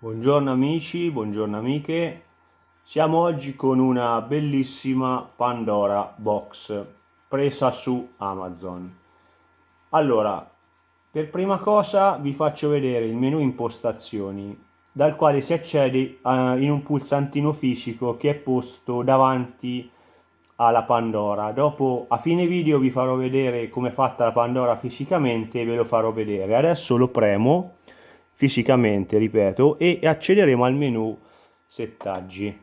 Buongiorno amici, buongiorno amiche, siamo oggi con una bellissima Pandora Box presa su Amazon. Allora, per prima cosa vi faccio vedere il menu impostazioni dal quale si accede uh, in un pulsantino fisico che è posto davanti alla Pandora. Dopo a fine video vi farò vedere come è fatta la Pandora fisicamente e ve lo farò vedere. Adesso lo premo fisicamente, ripeto, e accederemo al menu settaggi.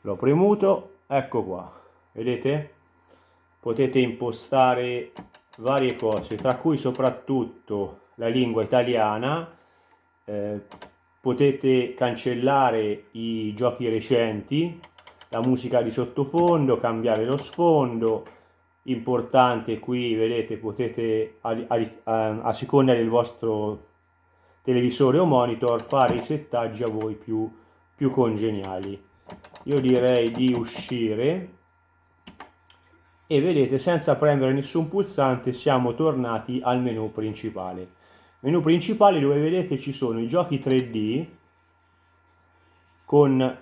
L'ho premuto, ecco qua, vedete? Potete impostare varie cose, tra cui soprattutto la lingua italiana, eh, potete cancellare i giochi recenti, la musica di sottofondo, cambiare lo sfondo, importante qui vedete potete a, a, a, a seconda del vostro televisore o monitor fare i settaggi a voi più, più congeniali. Io direi di uscire e vedete senza premere nessun pulsante siamo tornati al menu principale. Menu principale dove vedete ci sono i giochi 3D con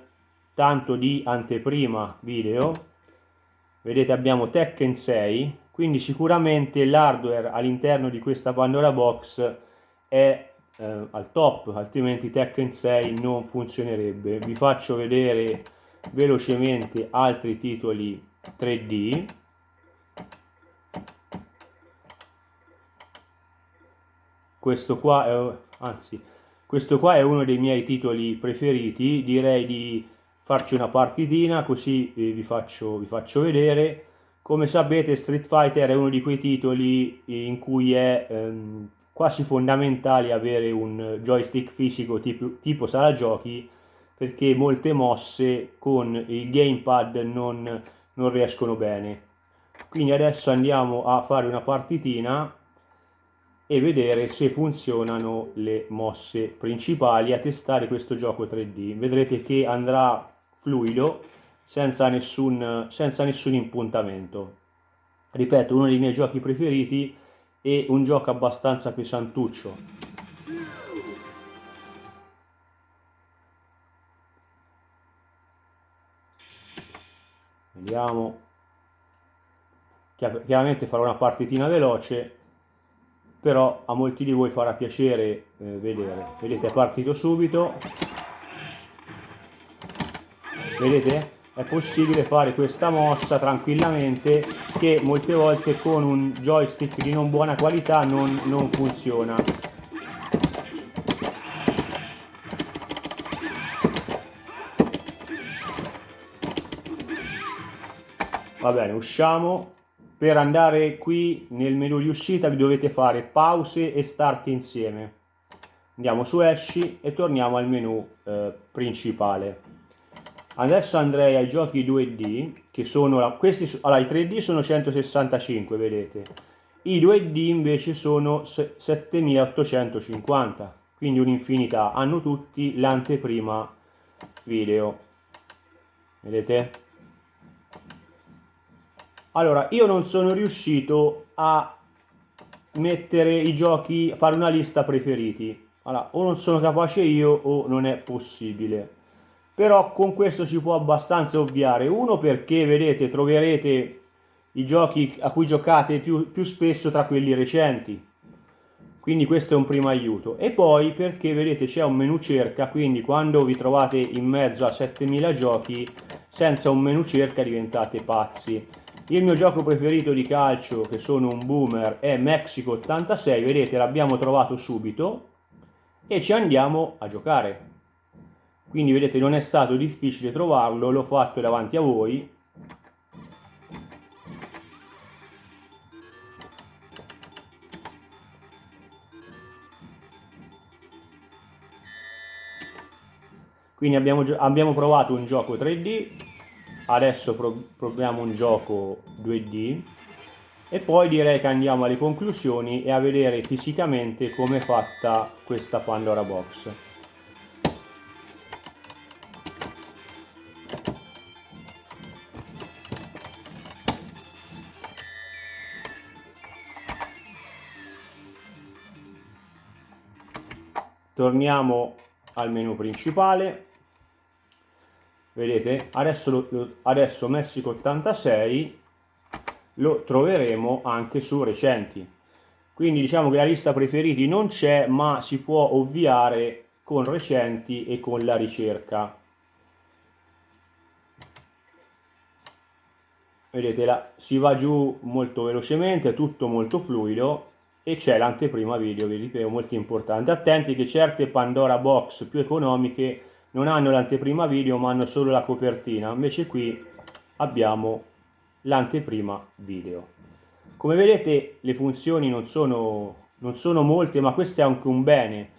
tanto di anteprima video. Vedete abbiamo Tekken 6, quindi sicuramente l'hardware all'interno di questa Pandora Box è eh, al top altrimenti Tekken 6 non funzionerebbe. Vi faccio vedere velocemente altri titoli 3D questo qua è anzi questo qua è uno dei miei titoli preferiti. Direi di farci una partitina così eh, vi, faccio, vi faccio vedere. Come sapete Street Fighter è uno di quei titoli in cui è ehm, quasi fondamentale avere un joystick fisico tipo, tipo sala giochi perché molte mosse con il gamepad non, non riescono bene. Quindi adesso andiamo a fare una partitina e vedere se funzionano le mosse principali, a testare questo gioco 3D. Vedrete che andrà fluido senza nessun, senza nessun impuntamento. Ripeto, uno dei miei giochi preferiti e un gioco abbastanza pesantuccio. Vediamo. Chiaramente farò una partitina veloce, però a molti di voi farà piacere eh, vedere. Vedete, è partito subito. Vedete? È possibile fare questa mossa tranquillamente che molte volte con un joystick di non buona qualità non, non funziona. Va bene usciamo. Per andare qui nel menu di uscita vi dovete fare pause e start insieme. Andiamo su esci e torniamo al menu eh, principale Adesso andrei ai giochi 2D, che sono, questi, allora i 3D sono 165, vedete. I 2D invece sono 7850, quindi un'infinità. Hanno tutti l'anteprima video. Vedete? Allora, io non sono riuscito a mettere i giochi, a fare una lista preferiti. Allora, o non sono capace io o non è possibile però con questo si può abbastanza ovviare. Uno perché vedete troverete i giochi a cui giocate più, più spesso tra quelli recenti. Quindi questo è un primo aiuto. E poi perché vedete c'è un menu cerca quindi quando vi trovate in mezzo a 7000 giochi senza un menu cerca diventate pazzi. Il mio gioco preferito di calcio che sono un boomer è Mexico 86 vedete l'abbiamo trovato subito e ci andiamo a giocare quindi vedete non è stato difficile trovarlo l'ho fatto davanti a voi. Quindi abbiamo, abbiamo provato un gioco 3D adesso proviamo un gioco 2D e poi direi che andiamo alle conclusioni e a vedere fisicamente come è fatta questa Pandora Box torniamo al menu principale. Vedete adesso, lo, adesso Messico 86 lo troveremo anche su recenti. Quindi diciamo che la lista preferiti non c'è ma si può ovviare con recenti e con la ricerca. Vedete la, si va giù molto velocemente tutto molto fluido e c'è l'anteprima video vi ripeto molto importante. Attenti che certe Pandora box più economiche non hanno l'anteprima video ma hanno solo la copertina. Invece qui abbiamo l'anteprima video. Come vedete le funzioni non sono, non sono molte ma questo è anche un bene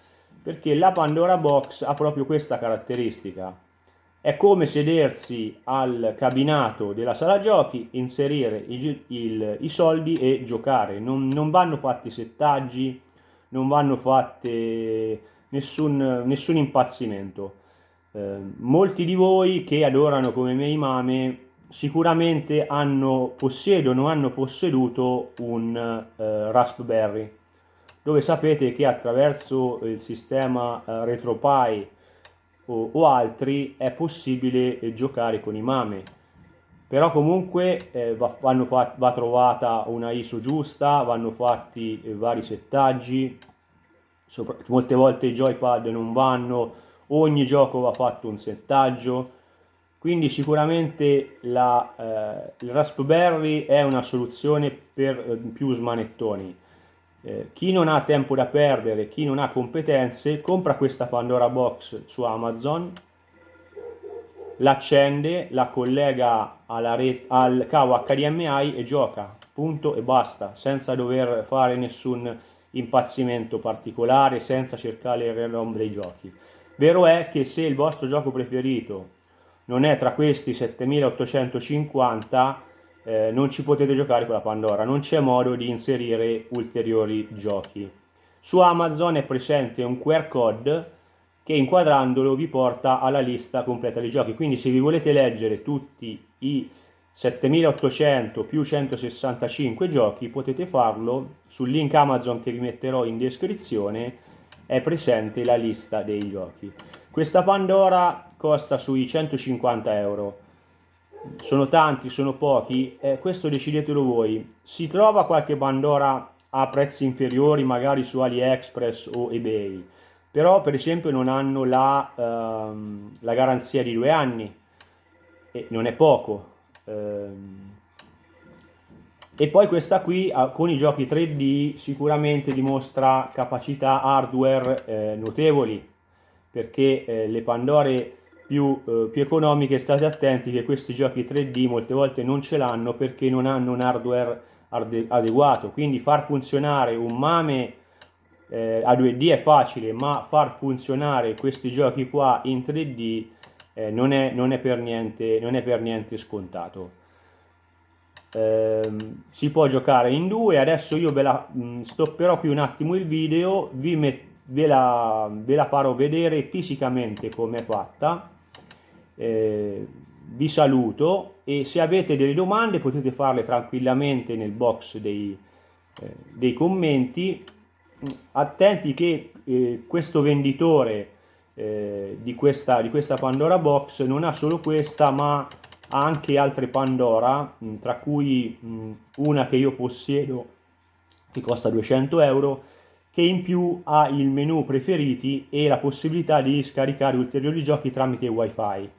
perché la Pandora Box ha proprio questa caratteristica è come sedersi al cabinato della sala giochi, inserire i, il, i soldi e giocare. Non, non, vanno fatti settaggi, non vanno fatte nessun, nessun impazzimento. Eh, molti di voi che adorano come me i mame sicuramente hanno, possiedono, hanno posseduto un eh, Raspberry dove sapete che attraverso il sistema eh, RetroPie o, o altri è possibile eh, giocare con i mame. Però comunque eh, va, va, va, trovata una ISO giusta, vanno fatti eh, vari settaggi, sopra, molte volte i joypad non vanno, ogni gioco va fatto un settaggio, quindi sicuramente la, eh, il Raspberry è una soluzione per eh, più smanettoni. Eh, chi non ha tempo da perdere, chi non ha competenze, compra questa Pandora Box su Amazon, l'accende, la collega al cavo HDMI e gioca, punto e basta, senza dover fare nessun impazzimento particolare, senza cercare il ROM dei giochi. Vero è che se il vostro gioco preferito non è tra questi 7850, eh, non ci potete giocare con la Pandora, non c'è modo di inserire ulteriori giochi. Su Amazon è presente un QR code che inquadrandolo vi porta alla lista completa dei giochi, quindi se vi volete leggere tutti i 7800 più 165 giochi potete farlo sul link Amazon che vi metterò in descrizione. È presente la lista dei giochi. Questa Pandora costa sui 150 euro sono tanti, sono pochi, eh, questo decidetelo voi. Si trova qualche Pandora a prezzi inferiori, magari su AliExpress o eBay, però per esempio non hanno la, ehm, la garanzia di due anni, e non è poco. Ehm, e poi questa qui con i giochi 3D sicuramente dimostra capacità hardware eh, notevoli, perché eh, le Pandore più, eh, più economiche state attenti che questi giochi 3D molte volte non ce l'hanno perché non hanno un hardware adeguato. Quindi far funzionare un MAME eh, a 2D è facile ma far funzionare questi giochi qua in 3D eh, non, è, non, è per niente, non è per niente scontato. Eh, si può giocare in due. Adesso io ve la mh, mm, stopperò qui un attimo il video vi met, ve, la, ve la farò vedere fisicamente come è fatta eh, vi saluto e se avete delle domande potete farle tranquillamente nel box dei, eh, dei commenti. Attenti che eh, questo venditore eh, di, questa, di questa Pandora Box non ha solo questa ma ha anche altre Pandora mh, tra cui mh, una che io possiedo che costa 200 euro che in più ha il menu preferiti e la possibilità di scaricare ulteriori giochi tramite wifi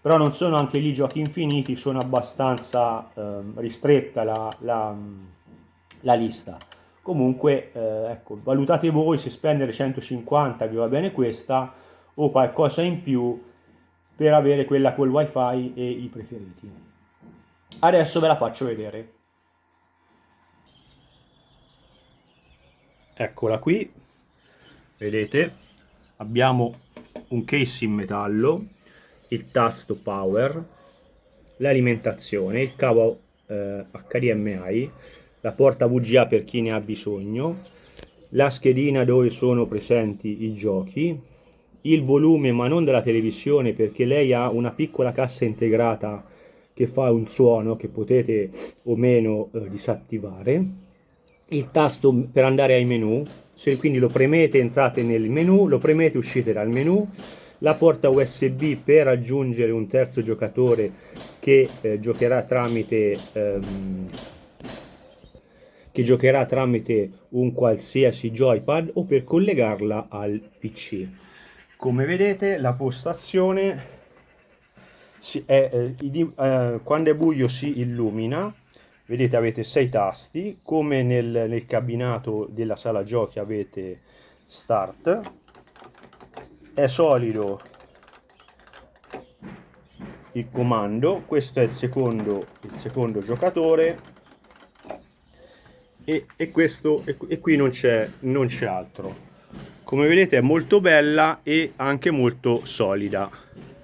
però non sono anche lì giochi infiniti, sono abbastanza eh, ristretta la, la, la, lista. Comunque, eh, ecco, valutate voi se spendere 150 vi va bene questa o qualcosa in più per avere quella col wifi e i preferiti. Adesso ve la faccio vedere. Eccola qui, vedete, abbiamo un case in metallo il tasto power, l'alimentazione, il cavo eh, HDMI, la porta VGA per chi ne ha bisogno, la schedina dove sono presenti i giochi, il volume ma non della televisione perché lei ha una piccola cassa integrata che fa un suono che potete o meno eh, disattivare, il tasto per andare ai menu, se quindi lo premete entrate nel menu, lo premete uscite dal menu, la porta USB per aggiungere un terzo giocatore che eh, giocherà tramite ehm, che giocherà tramite un qualsiasi joypad o per collegarla al PC. Come vedete la postazione è, eh, eh, quando è buio si illumina. Vedete avete sei tasti. Come nel, nel cabinato della sala giochi avete start è solido. Il comando questo è il secondo il secondo giocatore. E, e questo e, e qui non c'è non c'è altro. Come vedete è molto bella e anche molto solida